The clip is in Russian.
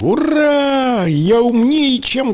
Ура! Я умнее, чем